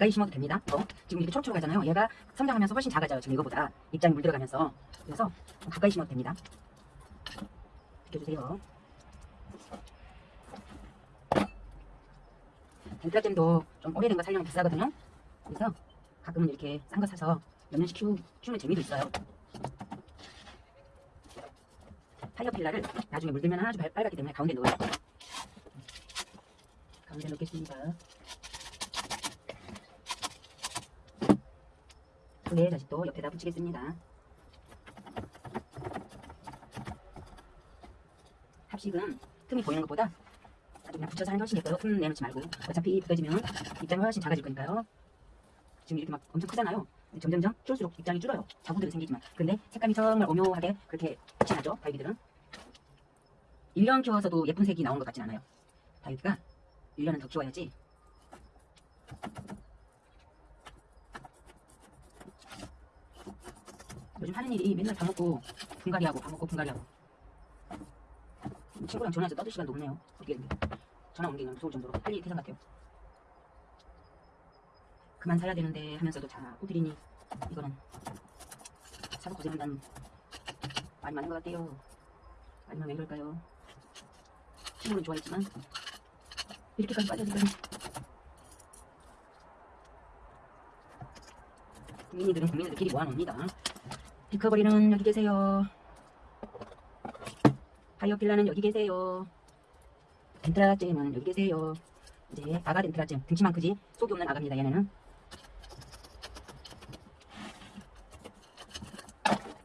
가까이 심어도 됩니다. 어, 지금 이렇게 초록초록 하잖아요. 얘가 성장하면서 훨씬 작아져요. 지금 이거보다 입장이 물 들어가면서 그래서 가까이 심어도 됩니다. 비켜주세요. 덴트라잼도 좀 오래된 거 살려면 비싸거든요. 그래서 가끔은 이렇게 싼 거 사서 몇 년씩 키우, 키우는 재미도 있어요. 파이어필라를 나중에 물들면 아주 빨- 빨갛기 때문에 가운데 넣어요. 가운데 넣겠습니다. 네, 다시 또 옆에다 붙이겠습니다. 합식은 틈이 보이는 것보다 아주 그냥 붙여서 하는 게 훨씬 예뻐요. 틈 내놓지 말고. 어차피 붙어지면 입장이 훨씬 작아질 거니까요. 지금 이렇게 막 엄청 크잖아요. 점점점 키울수록 입장이 줄어요. 자국들이 생기지만. 근데 색감이 정말 오묘하게 그렇게 나죠. 다이비들은. 1년 키워서도 예쁜 색이 나오는 것 같진 않아요. 다이비가 1년은 더 키워야지. 요즘 하는 일이 맨날 밥 먹고 분갈이하고 밥 먹고 분갈이하고 친구랑 전화해서 떠들 시간도 없네요. 어떻게 된 게. 전화 오는 게 그냥 무서울 정도로 할 일이 태산 같아요. 그만 살아야 되는데 하면서도 자꾸 드리니 이거는 사서 고생한다는 말이 많은 것 같아요. 아니면 왜 그럴까요? 친구는 좋아했지만 이렇게까지 빠져들다니 국민이들은 국민들끼리 모아놓습니다. 피커버리는 여기 계세요. 파이어필라는 여기 계세요. 덴트라잼은 여기 계세요. 이제 아가 덴트라잼 등치만 크지 속이 없는 아가입니다. 얘네는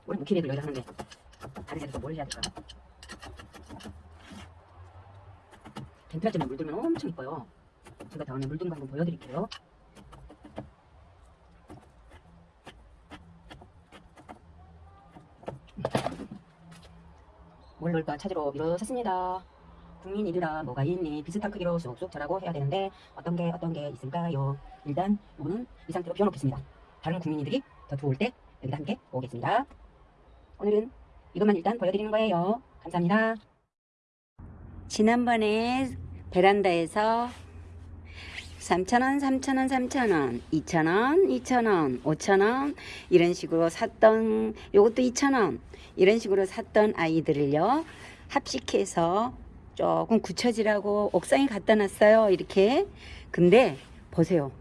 원래 무키레를 여기다 하는데 다른 애들 또뭘 해야 될까? 덴트라잼에 물들면 엄청 이뻐요. 제가 다음에 물든 거 한번 보여드릴게요. 뭘 넣을까 찾으러 일어섰습니다. 국민 이르라 뭐가 있니 비슷한 크기로 쑥쑥 자라고 해야 되는데 어떤 게 어떤 게 있을까요? 일단 이거는 이 상태로 비워놓겠습니다. 다른 국민이들이 더 들어올 때 여기다 함께 오겠습니다. 오늘은 이것만 일단 보여드리는 거예요. 감사합니다. 지난번에 베란다에서 3,000원, 3,000원, 3,000원, 2,000원, 2,000원, 5,000원 이런 식으로 샀던 요것도 2,000원 이런 식으로 샀던 아이들을요 합식해서 조금 굳혀지라고 옥상에 갖다 놨어요 이렇게. 근데 보세요.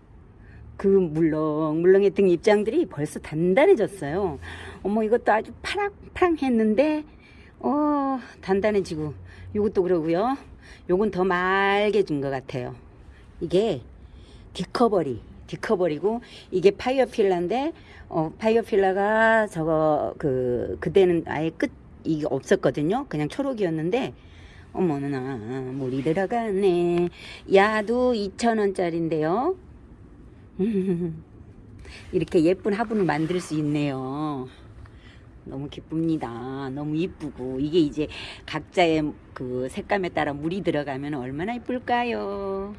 그 물렁물렁했던 입장들이 벌써 단단해졌어요. 어머 이것도 아주 파랑파랑 했는데 어 단단해지고 요것도 그러고요. 요건 더 맑아진 것 같아요. 이게 디커버리 디커버리고 이게 파이어필라인데 어 파이어필라가 저거 그 그때는 아예 끝 이게 없었거든요. 그냥 초록이었는데 어머나 물이 들어가네. 야도 2,000원짜리인데요. 이렇게 예쁜 화분을 만들 수 있네요. 너무 기쁩니다. 너무 이쁘고. 이게 이제 각자의 그 색감에 따라 물이 들어가면 얼마나 이쁠까요